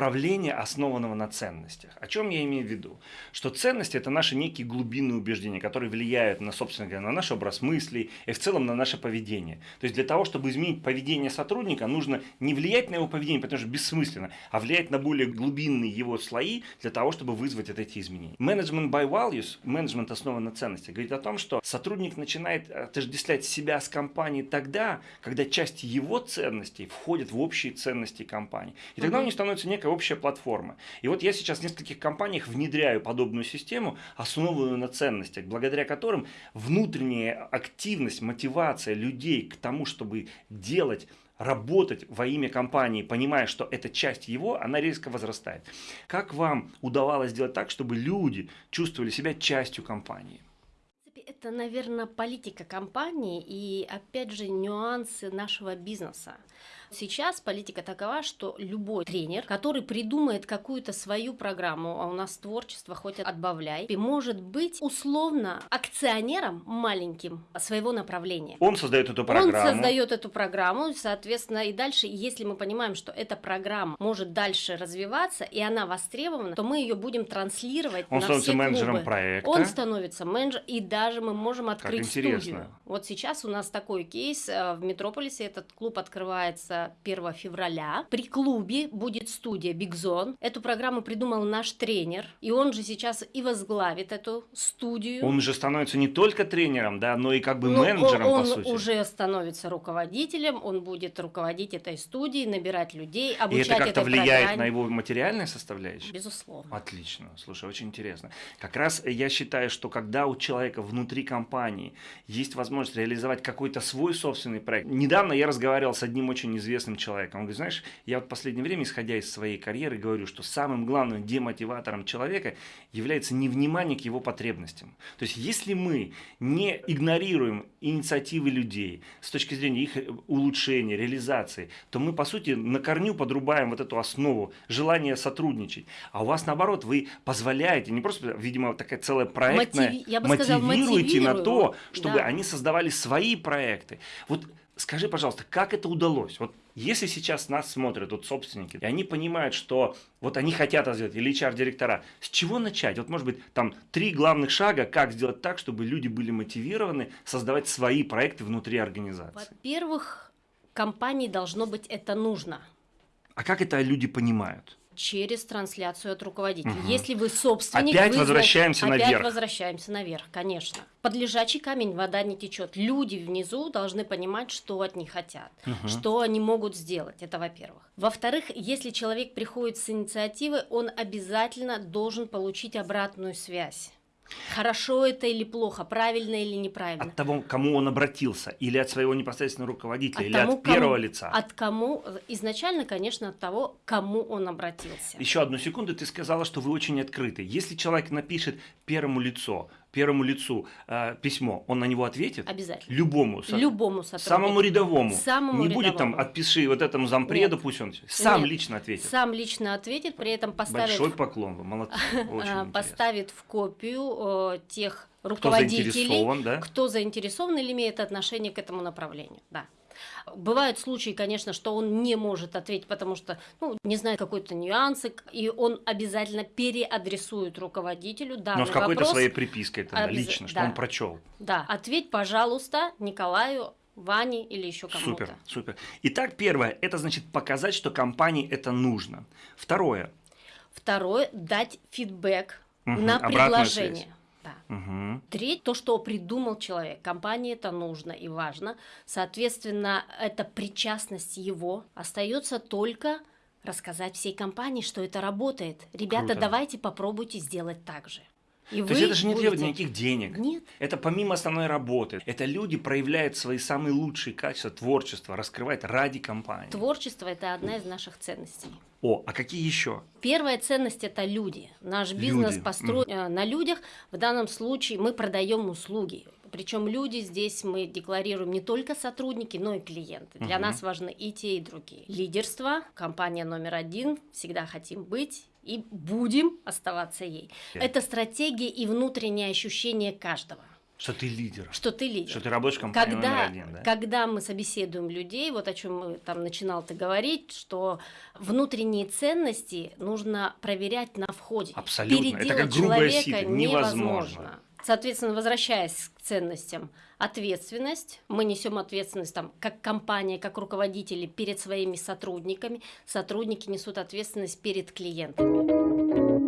управления, основанного на ценностях. О чем я имею в виду? Что ценности – это наши некие глубинные убеждения, которые влияют на, собственно говоря, на наш образ мыслей и в целом на наше поведение. То есть для того, чтобы изменить поведение сотрудника, нужно не влиять на его поведение, потому что бессмысленно, а влиять на более глубинные его слои для того, чтобы вызвать эти изменения. Management by values, менеджмент основан на ценности, говорит о том, что сотрудник начинает отождествлять себя с компанией тогда, когда часть его ценностей входит в общие ценности компании. И тогда у них становится некая общая платформа. И вот я сейчас в нескольких компаниях внедряю подобную систему, основанную на ценностях, благодаря которым внутренняя активность, мотивация людей к тому, чтобы делать работать во имя компании, понимая, что это часть его, она резко возрастает. Как вам удавалось сделать так, чтобы люди чувствовали себя частью компании? Это, наверное, политика компании и, опять же, нюансы нашего бизнеса. Сейчас политика такова, что любой тренер, который придумает какую-то свою программу, а у нас творчество хоть отбавляй, может быть условно акционером маленьким своего направления. Он создает эту программу. Он создает эту программу, соответственно, и дальше, если мы понимаем, что эта программа может дальше развиваться, и она востребована, то мы ее будем транслировать Он на становится все менеджером клубы. проекта. Он становится менеджером, и даже мы можем открыть интересно. студию. Вот сейчас у нас такой кейс э, в Метрополисе, этот клуб открывается 1 февраля. При клубе будет студия Big Zone. Эту программу придумал наш тренер, и он же сейчас и возглавит эту студию. Он же становится не только тренером, да, но и как бы ну, менеджером, он, по сути. Он уже становится руководителем, он будет руководить этой студией, набирать людей, обучать И это как-то влияет программе. на его материальное составляющее? Безусловно. Отлично. Слушай, очень интересно. Как раз я считаю, что когда у человека внутри компании есть возможность реализовать какой-то свой собственный проект. Недавно я разговаривал с одним очень известным человеком. Он говорит, знаешь, я вот в последнее время, исходя из своей карьеры, говорю, что самым главным демотиватором человека является невнимание к его потребностям. То есть, если мы не игнорируем инициативы людей с точки зрения их улучшения, реализации, то мы, по сути, на корню подрубаем вот эту основу желания сотрудничать. А у вас, наоборот, вы позволяете, не просто, видимо, такая целая проектная, Мотив... я бы мотивируете на то, чтобы да. они создавали свои проекты. Вот скажи, пожалуйста, как это удалось? Вот если сейчас нас смотрят вот собственники, и они понимают, что вот они хотят сделать, или HR-директора, с чего начать? Вот может быть там три главных шага, как сделать так, чтобы люди были мотивированы создавать свои проекты внутри организации? Во-первых, компании должно быть это нужно. А как это люди понимают? Через трансляцию от руководителя. Угу. Если вы собственник, опять вы возвращаемся опять наверх. возвращаемся наверх, конечно. Под лежачий камень вода не течет. Люди внизу должны понимать, что от них хотят, угу. что они могут сделать. Это во-первых. Во-вторых, если человек приходит с инициативы, он обязательно должен получить обратную связь. Хорошо это или плохо, правильно или неправильно. От того, кому он обратился, или от своего непосредственного руководителя, от или тому, от первого кому, лица. От кому, изначально, конечно, от того, кому он обратился. Еще одну секунду, ты сказала, что вы очень открыты. Если человек напишет первому лицу, первому лицу э, письмо, он на него ответит? Обязательно. Любому. Со... Любому сотруднику. Самому рядовому. Самому Не рядовому. будет там, отпиши вот этому зампреду, Нет. пусть он сам Нет. лично ответит. Сам лично ответит, при этом поставит... Большой поклон, вы молодцы, очень Поставит в копию э, тех руководителей, кто заинтересован, да? кто заинтересован или имеет отношение к этому направлению. Да. Бывают случаи, конечно, что он не может ответить, потому что ну, не знает какой-то нюансы, и он обязательно переадресует руководителю данный Но с какой-то своей припиской тогда, Обяз... лично, что да. он прочел. Да, ответь, пожалуйста, Николаю Ване или еще кому-то. Супер, супер. Итак, первое, это значит показать, что компании это нужно. Второе. Второе, дать фидбэк угу, на предложение. Связь. Да. Угу. Треть, то, что придумал человек. Компании это нужно и важно. Соответственно, эта причастность его остается только рассказать всей компании, что это работает. Ребята, Круто. давайте попробуйте сделать так же. И То есть это же не будете... требует никаких денег. Нет. Это помимо основной работы. Это люди проявляют свои самые лучшие качества творчества, раскрывают ради компании. Творчество – это одна из наших ценностей. О, а какие еще? Первая ценность – это люди. Наш бизнес люди. построен mm. на людях. В данном случае мы продаем услуги. Причем люди здесь мы декларируем не только сотрудники, но и клиенты. Для угу. нас важны и те, и другие. Лидерство, компания номер один, всегда хотим быть и будем оставаться ей. Okay. Это стратегия и внутреннее ощущение каждого. Что ты лидер. Что ты лидер. Что ты рабочая компания когда, номер один, да? Когда мы собеседуем людей, вот о чем там начинал ты говорить, что внутренние ценности нужно проверять на входе. Абсолютно. Переделать Это как грубая человека сила. Невозможно. Соответственно, возвращаясь к ценностям, ответственность, мы несем ответственность там, как компания, как руководители перед своими сотрудниками, сотрудники несут ответственность перед клиентами.